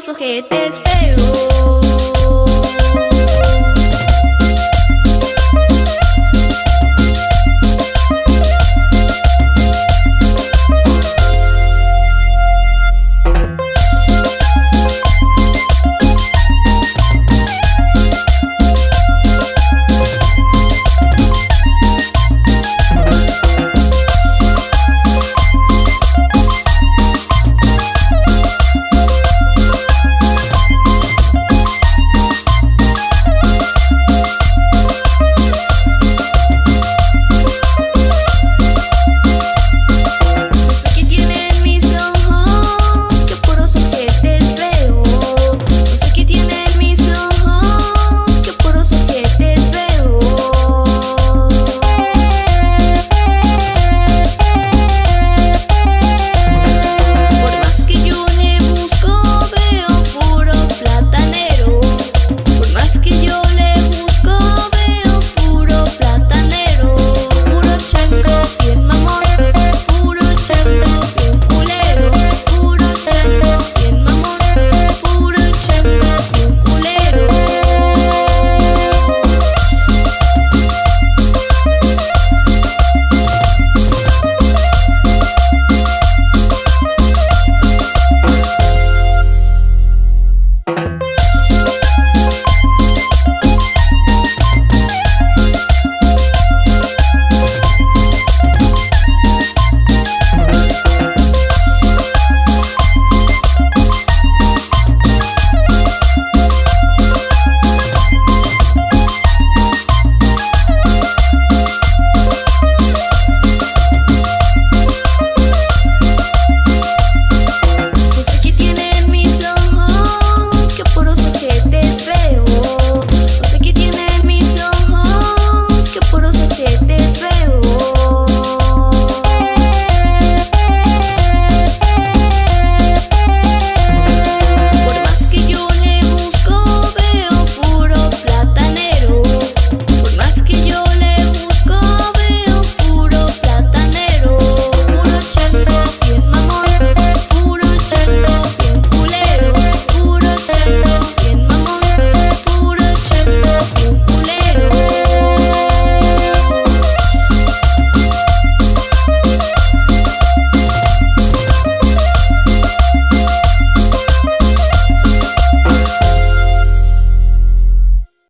los ojetes feos.